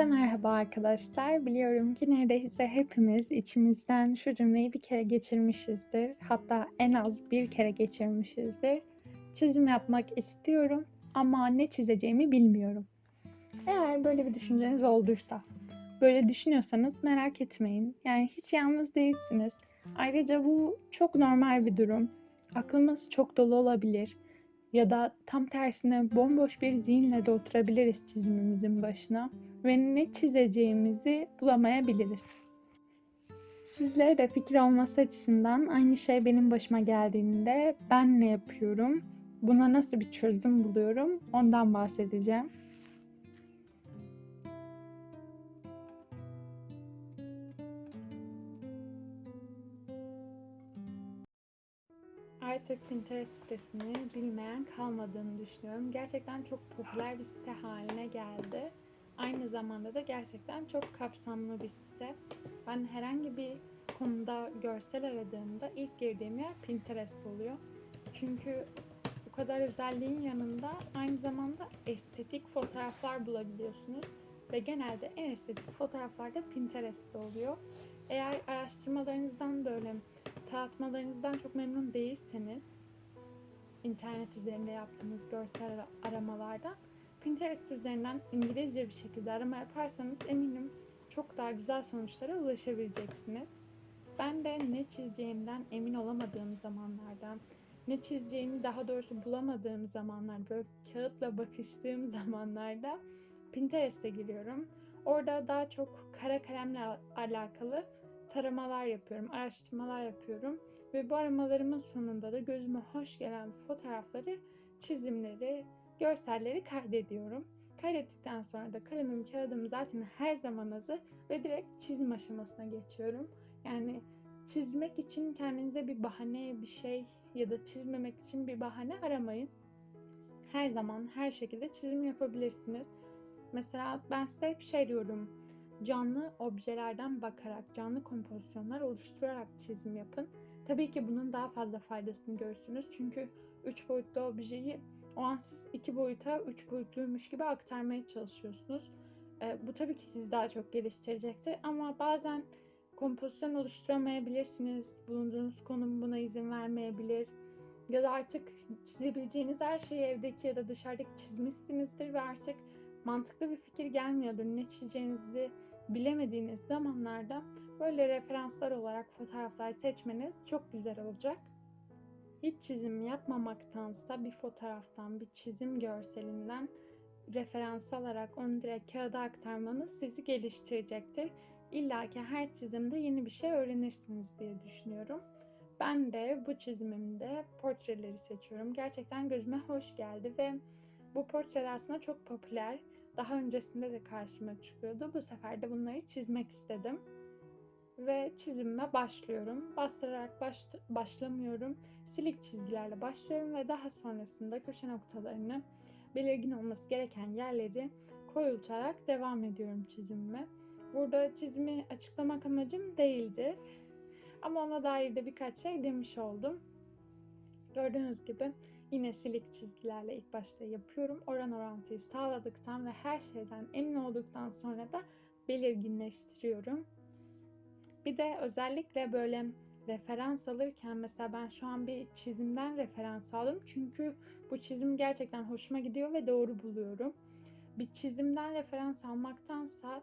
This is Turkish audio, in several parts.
Herkese merhaba arkadaşlar. Biliyorum ki neredeyse hepimiz içimizden şu cümleyi bir kere geçirmişizdir. Hatta en az bir kere geçirmişizdir. Çizim yapmak istiyorum ama ne çizeceğimi bilmiyorum. Eğer böyle bir düşünceniz olduysa, böyle düşünüyorsanız merak etmeyin. Yani hiç yalnız değilsiniz. Ayrıca bu çok normal bir durum. Aklımız çok dolu olabilir. Ya da tam tersine bomboş bir zihinle de oturabiliriz çizimimizin başına ve ne çizeceğimizi bulamayabiliriz. Sizlere de fikir olması açısından aynı şey benim başıma geldiğinde ben ne yapıyorum, buna nasıl bir çözüm buluyorum ondan bahsedeceğim. Artık Pinterest sitesini bilmeyen kalmadığını düşünüyorum. Gerçekten çok popüler bir site haline geldi. Aynı zamanda da gerçekten çok kapsamlı bir site. Ben herhangi bir konuda görsel aradığımda ilk girdiğim yer Pinterest oluyor. Çünkü bu kadar özelliğin yanında aynı zamanda estetik fotoğraflar bulabiliyorsunuz. Ve genelde en estetik fotoğraflar da Pinterest'te oluyor. Eğer araştırmalarınızdan böyle tanıtmalarınızdan çok memnun değilseniz internet üzerinde yaptığınız görsel aramalardan Pinterest üzerinden İngilizce bir şekilde arama yaparsanız eminim çok daha güzel sonuçlara ulaşabileceksiniz. Ben de ne çizeceğimden emin olamadığım zamanlarda, ne çizeceğimi daha doğrusu bulamadığım zamanlar, böyle kağıtla bakıştığım zamanlarda Pinterest'e giriyorum. Orada daha çok kara kalemle alakalı taramalar yapıyorum, araştırmalar yapıyorum ve bu aramalarımın sonunda da gözüme hoş gelen fotoğrafları, çizimleri, görselleri kaydediyorum. Kaydettikten sonra da kalemim, kağıdım zaten her zaman hazır ve direkt çizim aşamasına geçiyorum. Yani çizmek için kendinize bir bahane, bir şey ya da çizmemek için bir bahane aramayın. Her zaman her şekilde çizim yapabilirsiniz. Mesela ben size hep şey diyorum canlı objelerden bakarak, canlı kompozisyonlar oluşturarak çizim yapın. Tabii ki bunun daha fazla faydasını görürsünüz. Çünkü 3 boyutlu objeyi o an siz 2 boyuta 3 boyutluymuş gibi aktarmaya çalışıyorsunuz. E, bu tabii ki sizi daha çok geliştirecektir ama bazen kompozisyon oluşturamayabilirsiniz. Bulunduğunuz konum buna izin vermeyebilir. Ya da artık çizebileceğiniz her şeyi evdeki ya da dışarıdaki çizmişsinizdir ve artık mantıklı bir fikir gelmiyordur. Ne çizeceğinizi bilemediğiniz zamanlarda böyle referanslar olarak fotoğraflar seçmeniz çok güzel olacak. Hiç çizim yapmamaktansa bir fotoğraftan, bir çizim görselinden referans alarak onu direkt kağıda aktarmanız sizi geliştirecektir. İlla ki her çizimde yeni bir şey öğrenirsiniz diye düşünüyorum. Ben de bu çizimimde portreleri seçiyorum. Gerçekten gözüme hoş geldi ve bu portreler aslında çok popüler. Daha öncesinde de karşıma çıkıyordu. Bu sefer de bunları çizmek istedim. Ve çizimime başlıyorum. Bastırarak baş, başlamıyorum. Silik çizgilerle başlıyorum ve daha sonrasında köşe noktalarını belirgin olması gereken yerleri koyultarak devam ediyorum çizimime. Burada çizimi açıklamak amacım değildi. Ama ona dair de birkaç şey demiş oldum. Gördüğünüz gibi Yine silik çizgilerle ilk başta yapıyorum. Oran orantıyı sağladıktan ve her şeyden emin olduktan sonra da belirginleştiriyorum. Bir de özellikle böyle referans alırken mesela ben şu an bir çizimden referans aldım. Çünkü bu çizim gerçekten hoşuma gidiyor ve doğru buluyorum. Bir çizimden referans almaktansa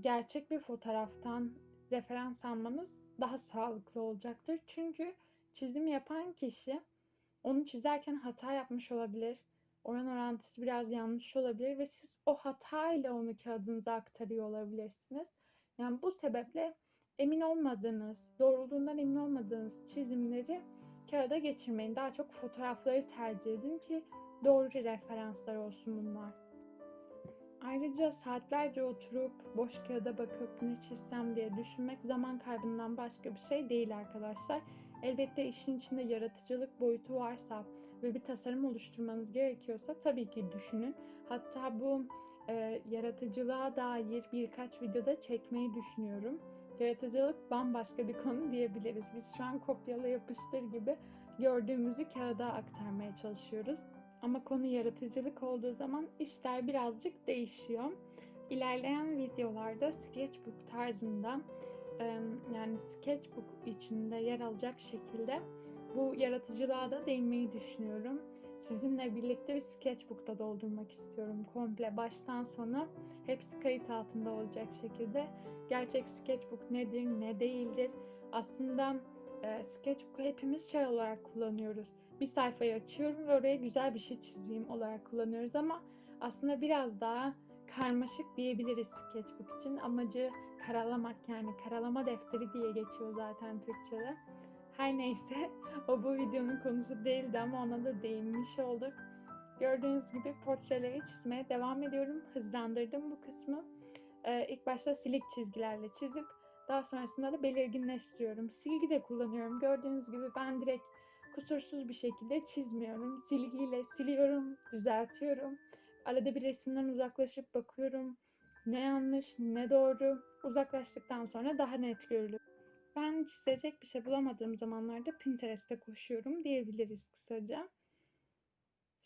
gerçek bir fotoğraftan referans almanız daha sağlıklı olacaktır. Çünkü çizim yapan kişi onu çizerken hata yapmış olabilir. Oran orantısı biraz yanlış olabilir ve siz o hata ile onu kağıdınıza aktarıyor olabilirsiniz. Yani bu sebeple emin olmadığınız, doğruluğundan emin olmadığınız çizimleri kağıda geçirmeyin. Daha çok fotoğrafları tercih edin ki doğru referanslar olsun bunlar. Ayrıca saatlerce oturup boş kağıda bakıp ne çizsem diye düşünmek zaman kaybından başka bir şey değil arkadaşlar. Elbette işin içinde yaratıcılık boyutu varsa ve bir tasarım oluşturmanız gerekiyorsa tabii ki düşünün. Hatta bu e, yaratıcılığa dair birkaç videoda çekmeyi düşünüyorum. Yaratıcılık bambaşka bir konu diyebiliriz. Biz şu an kopyala yapıştır gibi gördüğümüzü kağıda aktarmaya çalışıyoruz. Ama konu yaratıcılık olduğu zaman işler birazcık değişiyor. İlerleyen videolarda sketchbook tarzında yani sketchbook içinde yer alacak şekilde bu yaratıcılığa da değinmeyi düşünüyorum. Sizinle birlikte bir sketchbook'ta doldurmak istiyorum. Komple baştan sona hepsi kayıt altında olacak şekilde. Gerçek sketchbook nedir, ne değildir? Aslında e, sketchbook'u hepimiz şey olarak kullanıyoruz. Bir sayfayı açıyorum ve oraya güzel bir şey çizeyim olarak kullanıyoruz ama aslında biraz daha karmaşık diyebiliriz sketchbook için. Amacı karalamak yani karalama defteri diye geçiyor zaten Türkçe'de. Her neyse o bu videonun konusu değildi ama ona da değinmiş olduk. Gördüğünüz gibi portreleri çizmeye devam ediyorum. Hızlandırdım bu kısmı. Ee, ilk başta silik çizgilerle çizip daha sonrasında da belirginleştiriyorum. Silgi de kullanıyorum. Gördüğünüz gibi ben direkt kusursuz bir şekilde çizmiyorum. Silgiyle siliyorum, düzeltiyorum. Arada bir resimden uzaklaşıp bakıyorum. Ne yanlış, ne doğru. Uzaklaştıktan sonra daha net görülüyor. Ben çizecek bir şey bulamadığım zamanlarda Pinterest'e koşuyorum diyebiliriz kısaca.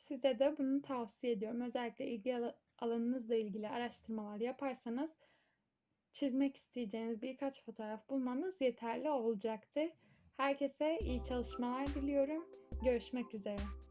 Size de bunu tavsiye ediyorum. Özellikle ilgi al- alanınızla ilgili araştırmalar yaparsanız çizmek isteyeceğiniz birkaç fotoğraf bulmanız yeterli olacaktır. Herkese iyi çalışmalar diliyorum. Görüşmek üzere.